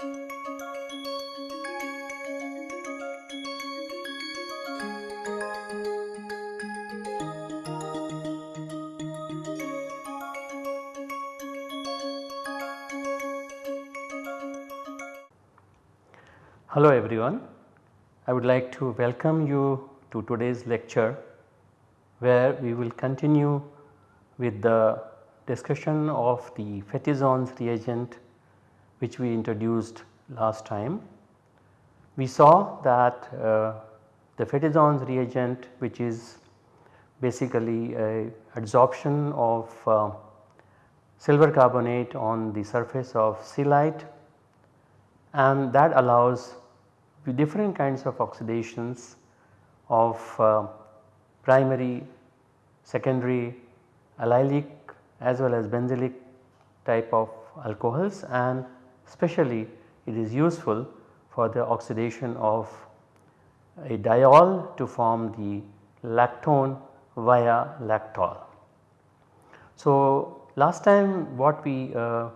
Hello everyone. I would like to welcome you to today's lecture where we will continue with the discussion of the Fetizon's reagent which we introduced last time. We saw that uh, the Fetizon's reagent which is basically a adsorption of uh, silver carbonate on the surface of silicate and that allows different kinds of oxidations of uh, primary, secondary, allylic as well as benzylic type of alcohols and especially it is useful for the oxidation of a diol to form the lactone via lactol. So, last time what we uh,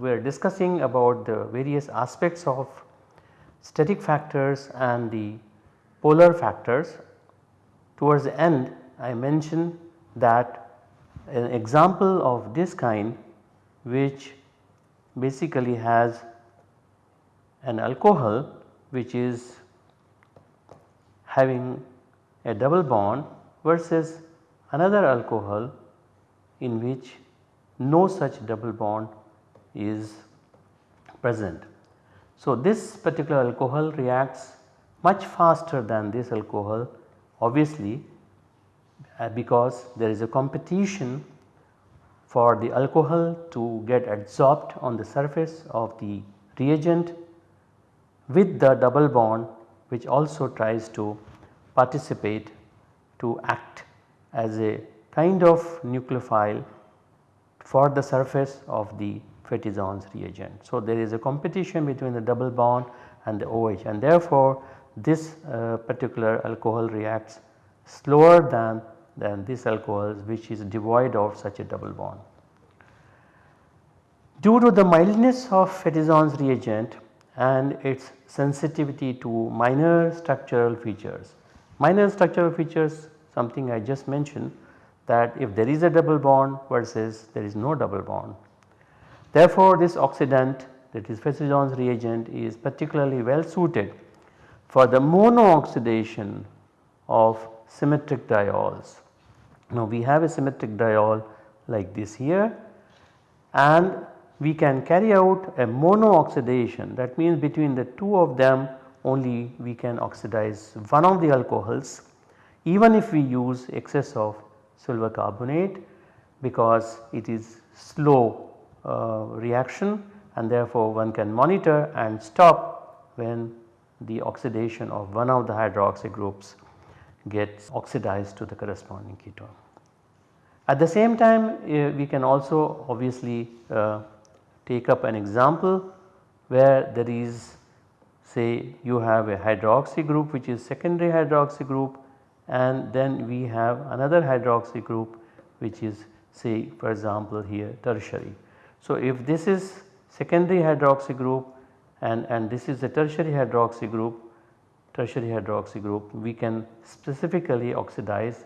were discussing about the various aspects of steric factors and the polar factors. Towards the end I mentioned that an example of this kind which basically has an alcohol which is having a double bond versus another alcohol in which no such double bond is present. So, this particular alcohol reacts much faster than this alcohol obviously uh, because there is a competition for the alcohol to get adsorbed on the surface of the reagent with the double bond which also tries to participate to act as a kind of nucleophile for the surface of the Fetizon's reagent. So, there is a competition between the double bond and the OH and therefore, this uh, particular alcohol reacts slower than, than this alcohol which is devoid of such a double bond. Due to the mildness of Fetizon's reagent and its sensitivity to minor structural features. Minor structural features something I just mentioned that if there is a double bond versus there is no double bond Therefore, this oxidant that is Fetizon's reagent is particularly well suited for the mono oxidation of symmetric diols. Now we have a symmetric diol like this here and we can carry out a mono oxidation that means between the two of them only we can oxidize one of the alcohols even if we use excess of silver carbonate because it is slow uh, reaction and therefore one can monitor and stop when the oxidation of one of the hydroxy groups gets oxidized to the corresponding ketone. At the same time uh, we can also obviously uh, take up an example where there is say you have a hydroxy group which is secondary hydroxy group and then we have another hydroxy group which is say for example here tertiary. So, if this is secondary hydroxy group and, and this is the tertiary hydroxy group, tertiary hydroxy group we can specifically oxidize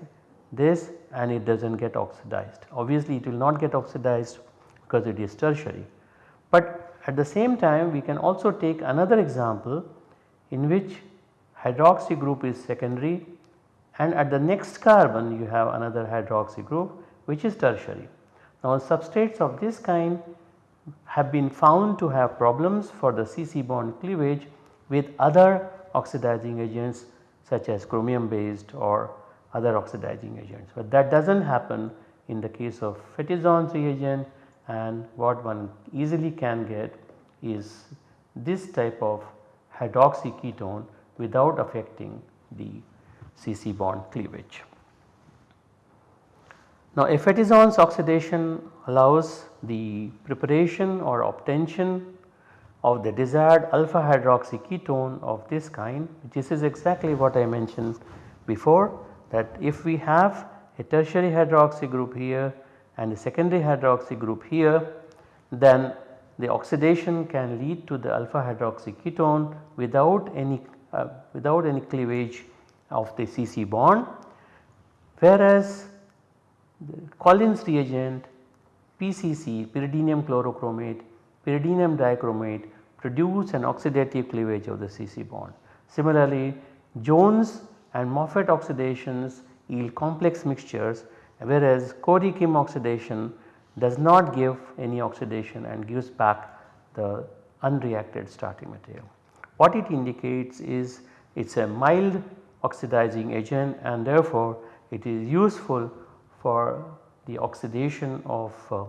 this and it does not get oxidized. Obviously it will not get oxidized because it is tertiary. But at the same time we can also take another example in which hydroxy group is secondary and at the next carbon you have another hydroxy group which is tertiary. Now substrates of this kind have been found to have problems for the CC bond cleavage with other oxidizing agents such as chromium based or other oxidizing agents. But that does not happen in the case of Fetizon's reagent and what one easily can get is this type of hydroxy ketone without affecting the CC bond cleavage. Now Fetizon's oxidation allows the preparation or obtention of the desired alpha hydroxy ketone of this kind this is exactly what I mentioned before that if we have a tertiary hydroxy group here and a secondary hydroxy group here then the oxidation can lead to the alpha hydroxy ketone without any uh, without any cleavage of the CC bond. Whereas the Collins reagent PCC pyridinium chlorochromate pyridinium dichromate produce an oxidative cleavage of the CC bond. Similarly Jones and Moffatt oxidations yield complex mixtures whereas Corey-Kim oxidation does not give any oxidation and gives back the unreacted starting material. What it indicates is it is a mild oxidizing agent and therefore it is useful for the oxidation of uh,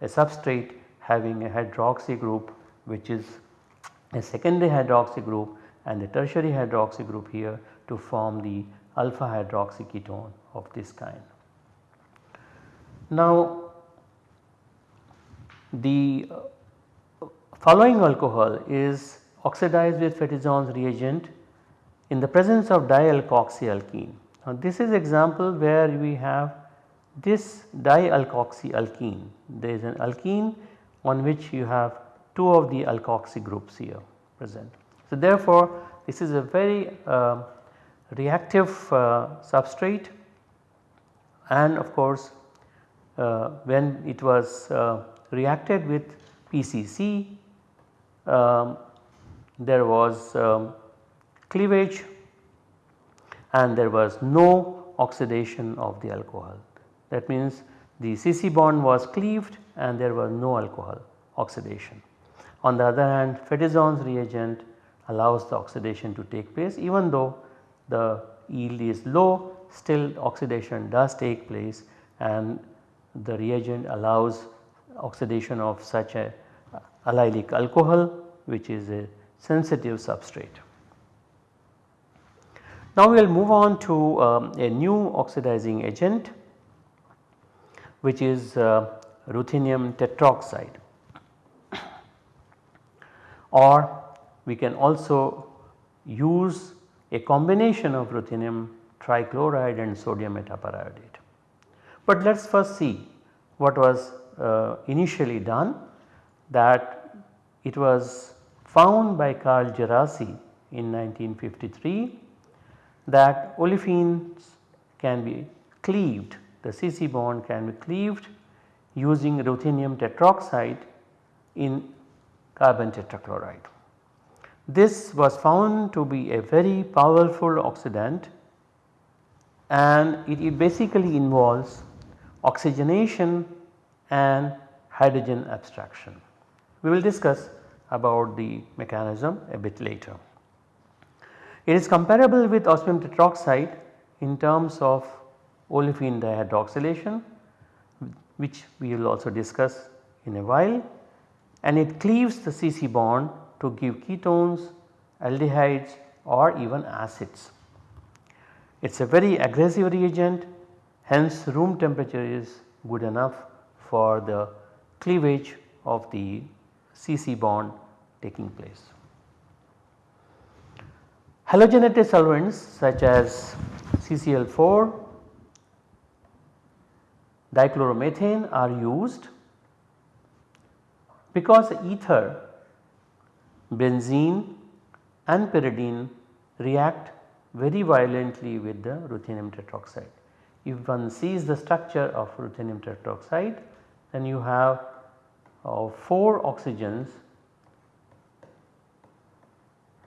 a substrate having a hydroxy group which is a secondary hydroxy group and a tertiary hydroxy group here to form the alpha hydroxy ketone of this kind. Now the uh, following alcohol is oxidized with Fetizon's reagent in the presence of dialkoxyalkene. Now this is example where we have this dialkoxyalkene. There is an alkene on which you have two of the alkoxy groups here present. So therefore this is a very uh, reactive uh, substrate and of course uh, when it was uh, reacted with PCC um, there was um, cleavage and there was no oxidation of the alcohol. That means the CC bond was cleaved and there was no alcohol oxidation. On the other hand Fetizon's reagent allows the oxidation to take place even though the yield is low still oxidation does take place and the reagent allows oxidation of such a allylic alcohol which is a sensitive substrate. Now we will move on to um, a new oxidizing agent which is uh, ruthenium tetroxide or we can also use a combination of ruthenium trichloride and sodium metaperiodate. But let us first see what was uh, initially done that it was found by Carl Djerassi in 1953 that olefins can be cleaved the CC bond can be cleaved using ruthenium tetroxide in carbon tetrachloride. This was found to be a very powerful oxidant and it, it basically involves oxygenation and hydrogen abstraction. We will discuss about the mechanism a bit later. It is comparable with osmium tetroxide in terms of olefin dihydroxylation which we will also discuss in a while and it cleaves the CC bond to give ketones, aldehydes or even acids. It is a very aggressive reagent hence room temperature is good enough for the cleavage of the CC bond taking place. Halogenated solvents such as CCl4, dichloromethane are used because ether, benzene and pyridine react very violently with the ruthenium tetroxide. If one sees the structure of ruthenium tetroxide then you have uh, 4 oxygens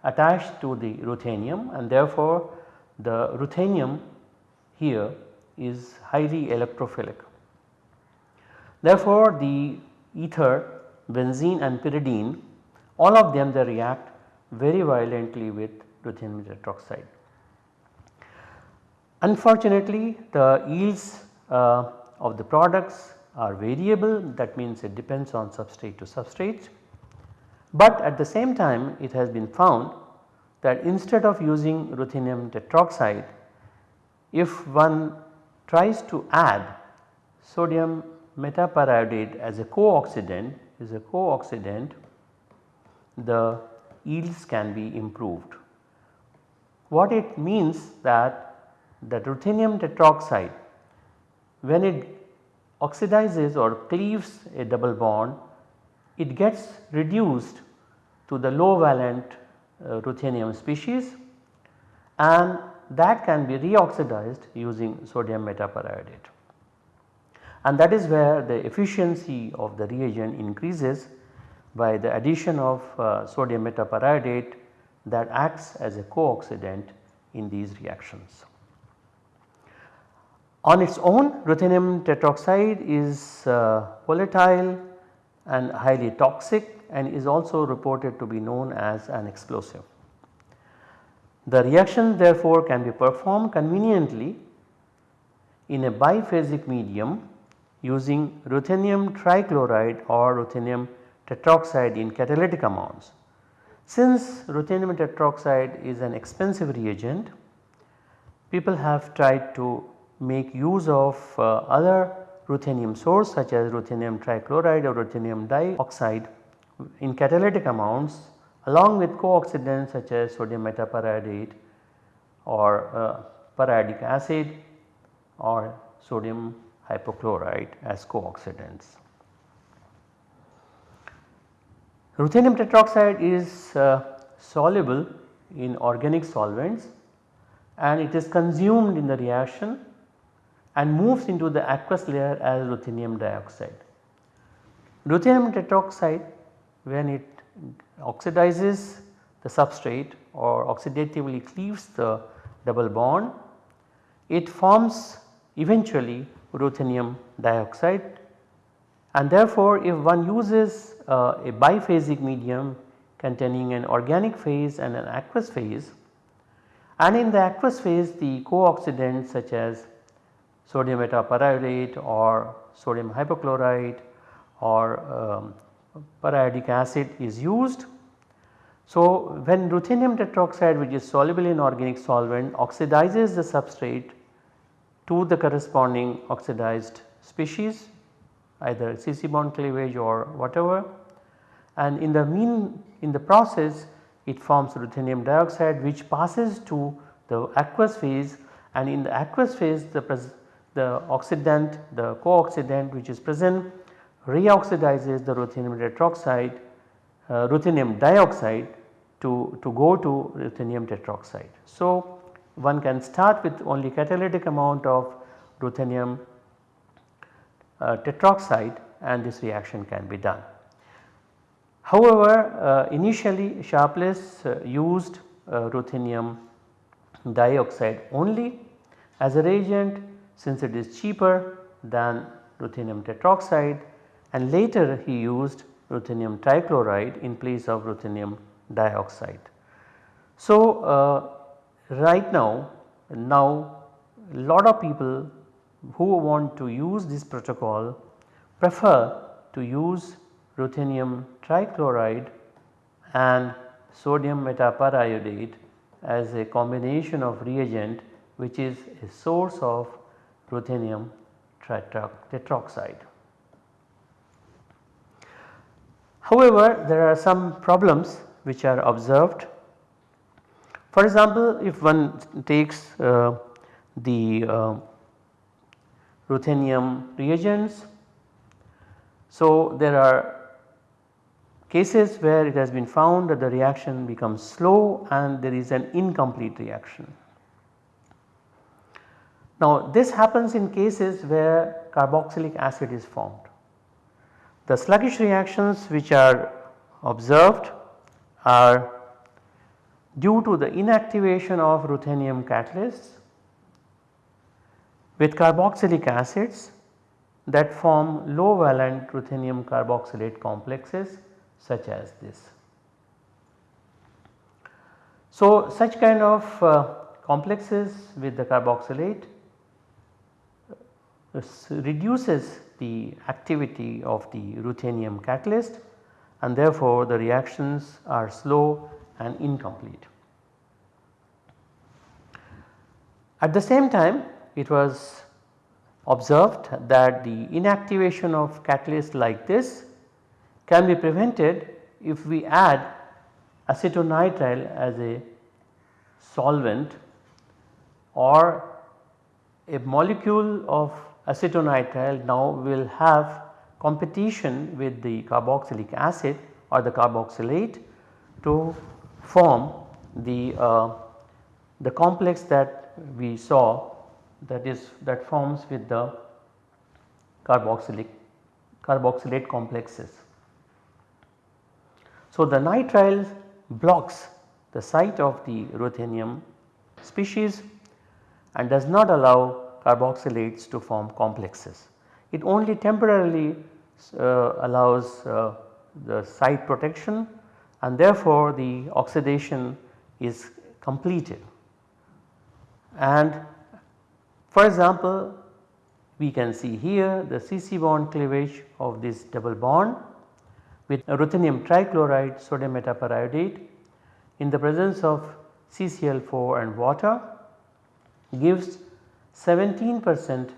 attached to the ruthenium and therefore the ruthenium here is highly electrophilic. Therefore the ether, benzene and pyridine all of them they react very violently with ruthenium tetroxide. Unfortunately the yields uh, of the products are variable that means it depends on substrate to substrate. But at the same time it has been found that instead of using ruthenium tetroxide if one tries to add sodium metaperiodate as a co-oxidant is a co-oxidant the yields can be improved. What it means that the ruthenium tetroxide when it oxidizes or cleaves a double bond it gets reduced to the low valent uh, ruthenium species and that can be reoxidized using sodium metaperiodate. And that is where the efficiency of the reagent increases by the addition of uh, sodium metaperiodate that acts as a co-oxidant in these reactions. On its own ruthenium tetroxide is uh, volatile and highly toxic and is also reported to be known as an explosive. The reaction therefore can be performed conveniently in a biphasic medium using ruthenium trichloride or ruthenium tetroxide in catalytic amounts. Since ruthenium tetroxide is an expensive reagent, people have tried to make use of uh, other ruthenium source such as ruthenium trichloride or ruthenium dioxide in catalytic amounts along with co-oxidants such as sodium metaperiodate or uh, periodic acid or sodium hypochlorite as co-oxidants. Ruthenium tetroxide is uh, soluble in organic solvents and it is consumed in the reaction and moves into the aqueous layer as ruthenium dioxide. Ruthenium tetroxide when it oxidizes the substrate or oxidatively cleaves the double bond, it forms eventually ruthenium dioxide and therefore if one uses uh, a biphasic medium containing an organic phase and an aqueous phase and in the aqueous phase the co-oxidants such as sodium metaperiodate or sodium hypochlorite or um, periodic acid is used. So, when ruthenium tetroxide which is soluble in organic solvent oxidizes the substrate to the corresponding oxidized species either CC bond cleavage or whatever and in the mean in the process it forms ruthenium dioxide which passes to the aqueous phase and in the aqueous phase the, the oxidant the co-oxidant which is present reoxidizes the ruthenium tetroxide uh, ruthenium dioxide to, to go to ruthenium tetroxide. So, one can start with only catalytic amount of ruthenium uh, tetroxide and this reaction can be done. However, uh, initially Sharpless uh, used uh, ruthenium dioxide only as a reagent since it is cheaper than ruthenium tetroxide and later he used ruthenium trichloride in place of ruthenium dioxide. So, uh, right now, now lot of people who want to use this protocol prefer to use ruthenium trichloride and sodium metaperiodate as a combination of reagent which is a source of ruthenium tetroxide. However, there are some problems which are observed. For example, if one takes uh, the uh, ruthenium reagents, so there are cases where it has been found that the reaction becomes slow and there is an incomplete reaction. Now this happens in cases where carboxylic acid is formed. The sluggish reactions which are observed are due to the inactivation of ruthenium catalysts with carboxylic acids that form low valent ruthenium carboxylate complexes such as this. So, such kind of uh, complexes with the carboxylate uh, reduces the activity of the ruthenium catalyst and therefore the reactions are slow and incomplete. At the same time it was observed that the inactivation of catalyst like this can be prevented if we add acetonitrile as a solvent or a molecule of acetonitrile now will have competition with the carboxylic acid or the carboxylate to form the, uh, the complex that we saw that is that forms with the carboxylic carboxylate complexes. So, the nitrile blocks the site of the ruthenium species and does not allow carboxylates to form complexes. It only temporarily uh, allows uh, the site protection and therefore the oxidation is completed. And for example, we can see here the CC bond cleavage of this double bond with ruthenium trichloride sodium metaperiodate in the presence of CCl4 and water gives 17 percent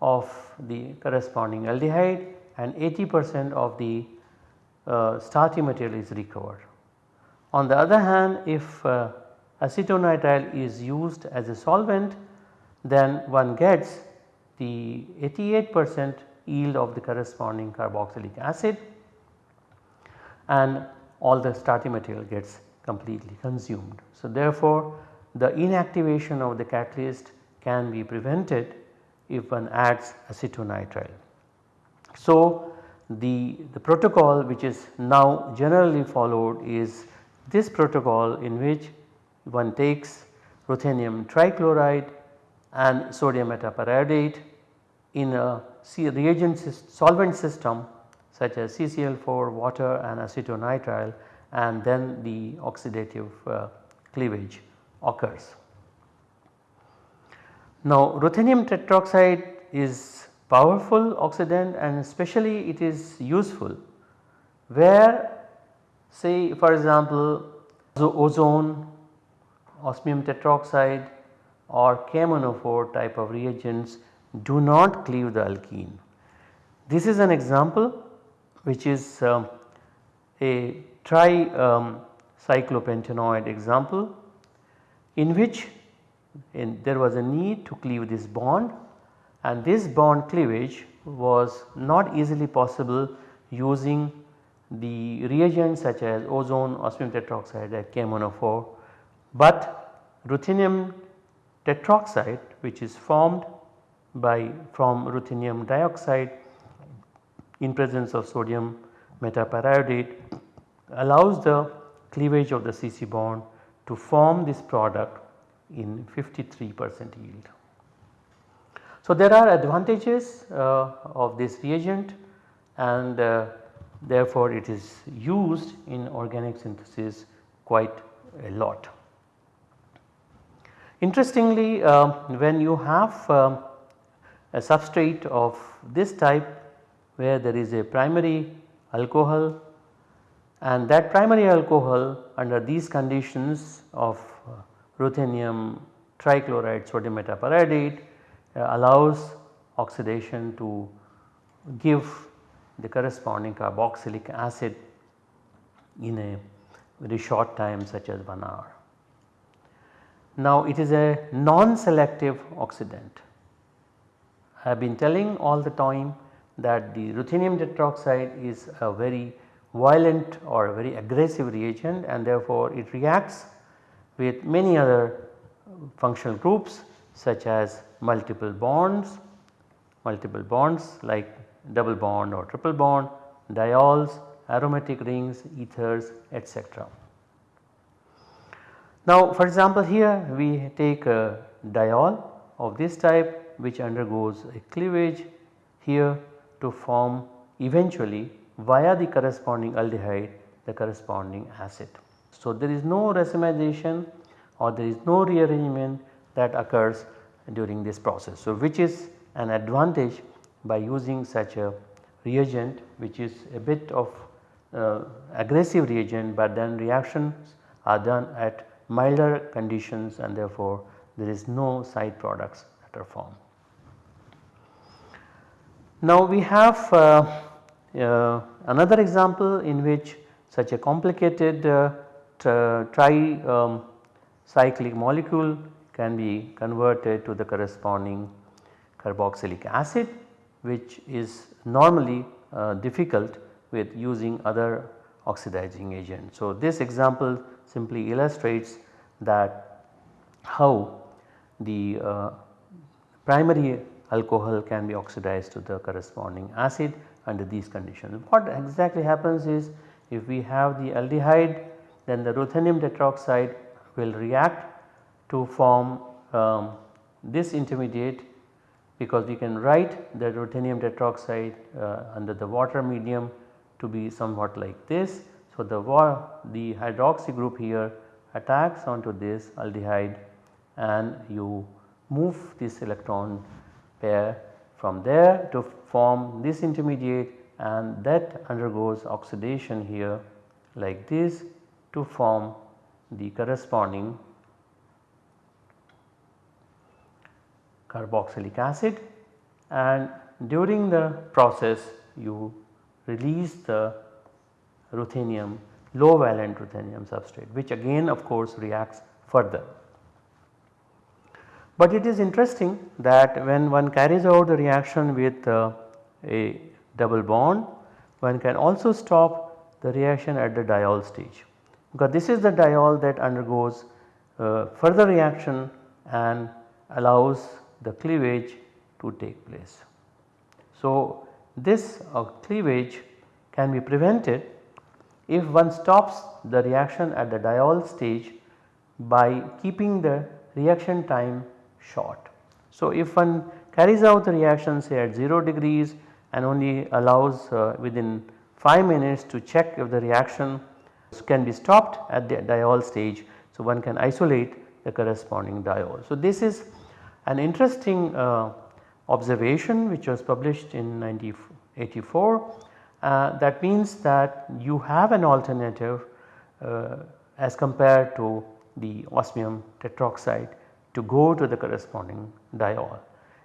of the corresponding aldehyde and 80 percent of the uh, starting material is recovered. On the other hand if uh, acetonitrile is used as a solvent then one gets the 88 percent yield of the corresponding carboxylic acid and all the starting material gets completely consumed. So, therefore, the inactivation of the catalyst can be prevented if one adds acetonitrile. So, the, the protocol which is now generally followed is this protocol in which one takes ruthenium trichloride and sodium metaperiodate in a reagent solvent system such as CCl4, water and acetonitrile and then the oxidative uh, cleavage occurs. Now ruthenium tetroxide is powerful oxidant and especially it is useful where say for example ozone, osmium tetroxide or KMnO4 type of reagents do not cleave the alkene. This is an example which is um, a tri um, example in which in there was a need to cleave this bond and this bond cleavage was not easily possible using the reagents such as ozone, osmium tetroxide at KMnO4, but ruthenium tetroxide which is formed by from ruthenium dioxide in presence of sodium metaperiodate allows the cleavage of the CC bond to form this product in 53 percent yield. So, there are advantages uh, of this reagent and uh, therefore, it is used in organic synthesis quite a lot. Interestingly, uh, when you have um, a substrate of this type where there is a primary alcohol and that primary alcohol under these conditions of ruthenium trichloride sodium metaperiodate uh, Uh, allows oxidation to give the corresponding carboxylic acid in a very short time such as 1 hour. Now it is a non-selective oxidant. I have been telling all the time that the ruthenium tetroxide is a very violent or very aggressive reagent and therefore it reacts with many other functional groups such as multiple bonds, multiple bonds like double bond or triple bond, diols, aromatic rings, ethers etc. Now for example here we take a diol of this type which undergoes a cleavage here to form eventually via the corresponding aldehyde the corresponding acid. So, there is no racemization or there is no rearrangement that occurs during this process. So, which is an advantage by using such a reagent which is a bit of uh, aggressive reagent but then reactions are done at milder conditions and therefore there is no side products that are formed. Now we have uh, uh, another example in which such a complicated uh, tri um, cyclic molecule can be converted to the corresponding carboxylic acid which is normally uh, difficult with using other oxidizing agent. So, this example simply illustrates that how the uh, primary alcohol can be oxidized to the corresponding acid under these conditions. What exactly happens is if we have the aldehyde then the ruthenium tetroxide will react to form um, this intermediate because we can write the ruthenium tetroxide uh, under the water medium to be somewhat like this. So, the, the hydroxy group here attacks onto this aldehyde and you move this electron pair from there to form this intermediate and that undergoes oxidation here like this to form the corresponding carboxylic acid and during the process you release the ruthenium low valent ruthenium substrate which again of course reacts further. But it is interesting that when one carries out the reaction with uh, a double bond one can also stop the reaction at the diol stage because this is the diol that undergoes uh, further reaction and allows the cleavage to take place. So, this uh, cleavage can be prevented if one stops the reaction at the diol stage by keeping the reaction time short. So, if one carries out the reaction say at 0 degrees and only allows uh, within 5 minutes to check if the reaction can be stopped at the diol stage. So, one can isolate the corresponding diol. So, this is an interesting uh, observation which was published in 1984 uh, that means that you have an alternative uh, as compared to the osmium tetroxide to go to the corresponding diol.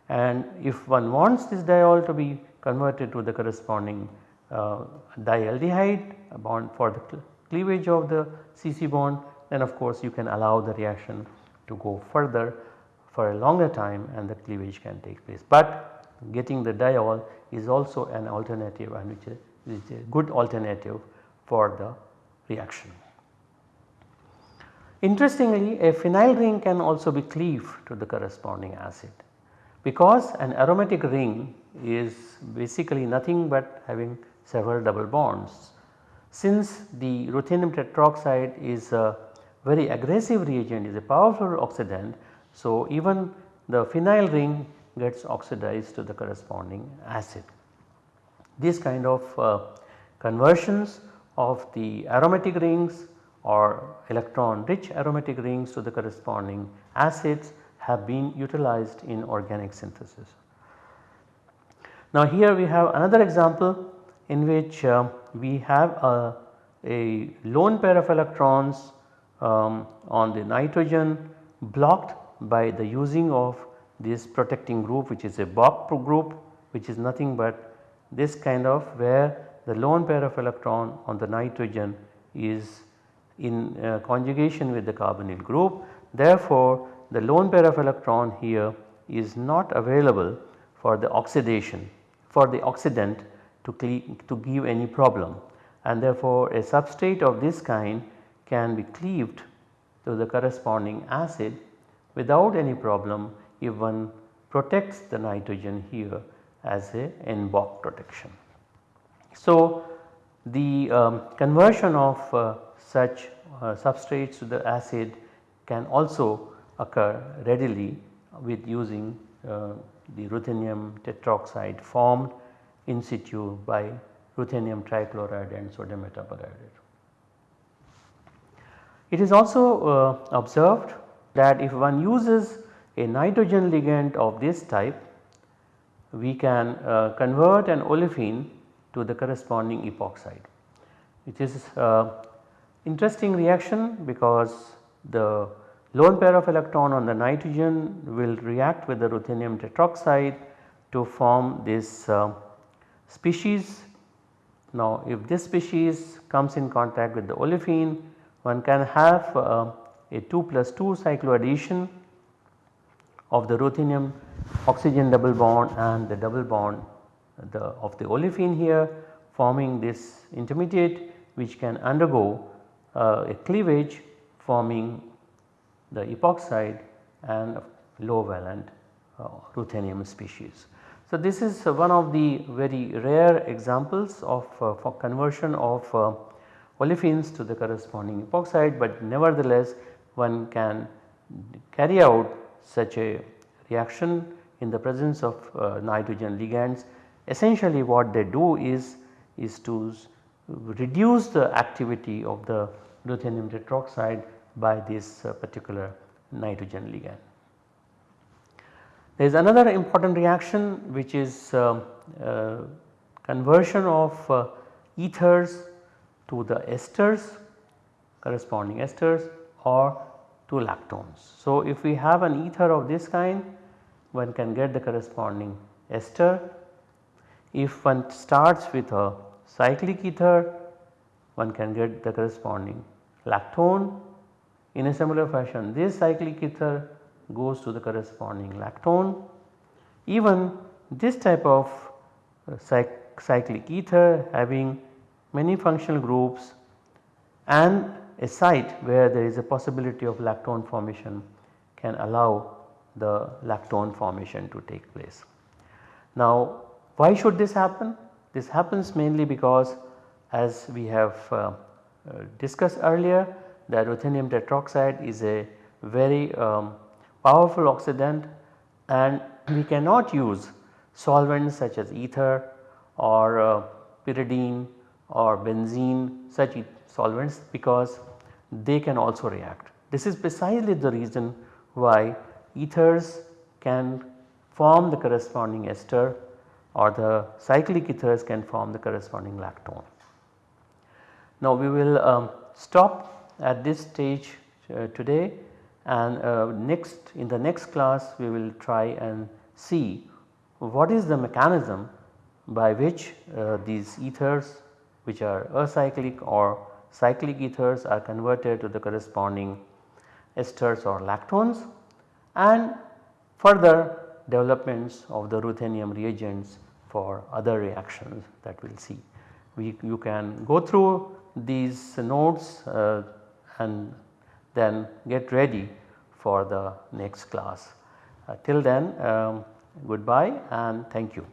And if one wants this diol to be converted to the corresponding uh, dialdehyde bond for the cleavage of the CC bond then of course you can allow the reaction to go further for a longer time and the cleavage can take place. But getting the diol is also an alternative and which is, which is a good alternative for the reaction. Interestingly a phenyl ring can also be cleaved to the corresponding acid because an aromatic ring is basically nothing but having several double bonds. Since the ruthenium tetroxide is a very aggressive reagent is a powerful oxidant so, even the phenyl ring gets oxidized to the corresponding acid. These kind of uh, conversions of the aromatic rings or electron rich aromatic rings to the corresponding acids have been utilized in organic synthesis. Now here we have another example in which uh, we have a, a, lone pair of electrons um, on the nitrogen blocked by the using of this protecting group which is a Boc group which is nothing but this kind of where the lone pair of electron on the nitrogen is in uh, conjugation with the carbonyl group. Therefore, the lone pair of electron here is not available for the oxidation for the oxidant to, to give any problem and therefore a substrate of this kind can be cleaved to the corresponding acid without any problem if one protects the nitrogen here as a N-Boc protection. So, the um, conversion of uh, such uh, substrates to the acid can also occur readily with using uh, the ruthenium tetroxide formed in situ by ruthenium trichloride and sodium metaperiodate. It is also uh, observed that if one uses a nitrogen ligand of this type we can uh, convert an olefin to the corresponding epoxide which is uh, interesting reaction because the lone pair of electron on the nitrogen will react with the ruthenium tetroxide to form this uh, species. Now if this species comes in contact with the olefin one can have uh, a 2 plus 2 cycloaddition of the ruthenium oxygen double bond and the double bond the of the olefin here forming this intermediate which can undergo uh, a cleavage forming the epoxide and low valent uh, ruthenium species. So, this is one of the very rare examples of uh, for conversion of uh, olefins to the corresponding epoxide, but nevertheless one can carry out such a reaction in the presence of uh, nitrogen ligands. Essentially what they do is, is to reduce the activity of the ruthenium tetroxide by this uh, particular nitrogen ligand. There is another important reaction which is uh, uh, conversion of uh, ethers to the esters corresponding esters or 2 lactones. So, if we have an ether of this kind one can get the corresponding ester. If one starts with a cyclic ether one can get the corresponding lactone. In a similar fashion this cyclic ether goes to the corresponding lactone. Even this type of uh, cyclic ether having many functional groups and a site where there is a possibility of lactone formation can allow the lactone formation to take place. Now why should this happen? This happens mainly because as we have uh, uh, discussed earlier that ruthenium tetroxide is a very um, powerful oxidant and we cannot use solvents such as ether or uh, pyridine or benzene such solvents because they can also react. This is precisely the reason why ethers can form the corresponding ester or the cyclic ethers can form the corresponding lactone. Now we will um, stop at this stage uh, today and uh, next in the next class we will try and see what is the mechanism by which uh, these ethers which are acyclic or cyclic ethers are converted to the corresponding esters or lactones and further developments of the ruthenium reagents for other reactions that we will see. We, you can go through these notes uh, and then get ready for the next class. Uh, till then um, goodbye and thank you.